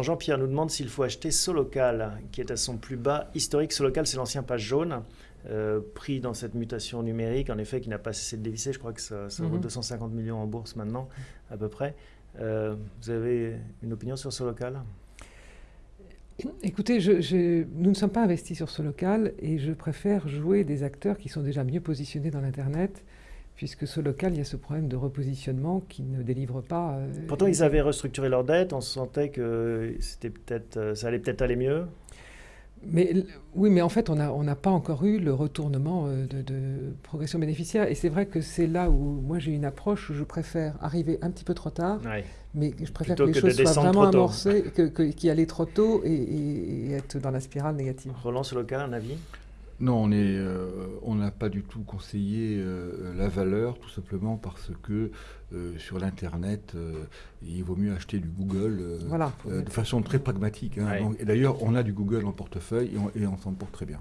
Jean-Pierre nous demande s'il faut acheter Solocal, qui est à son plus bas historique. Solocal, c'est l'ancien page jaune, euh, pris dans cette mutation numérique, en effet, qui n'a pas cessé de dévisser. Je crois que ça, vaut 250 mhm. millions en bourse maintenant, à peu près. Euh, vous avez une opinion sur Solocal? Écoutez, je, nous ne sommes pas investis sur Solocal et je préfère jouer des acteurs qui sont déjà mieux positionnés dans l'Internet puisque ce local, il y a ce problème de repositionnement qui ne délivre pas. Euh, Pourtant, ils avaient restructuré leur dette, on sentait que c'était peut-être, euh, ça allait peut-être aller mieux. Mais, oui, mais en fait, on n'a on pas encore eu le retournement euh, de, progression bénéficiaire. Et c'est vrai que c'est là où moi j'ai une approche où je préfère arriver un petit peu trop tard, mais je préfère que les choses soient vraiment amorcées, que, que, qu'y aller trop tôt et, et, être dans la spirale négative. Roland, sur le cas, un avis? Non, euh, on n'a pas du tout conseillé euh, la valeur, tout simplement parce que euh, sur l'Internet, il vaut mieux acheter du Google de façon très pragmatique. Hein. et d'ailleurs, on a du Google en portefeuille et on, et on s'en porte très bien.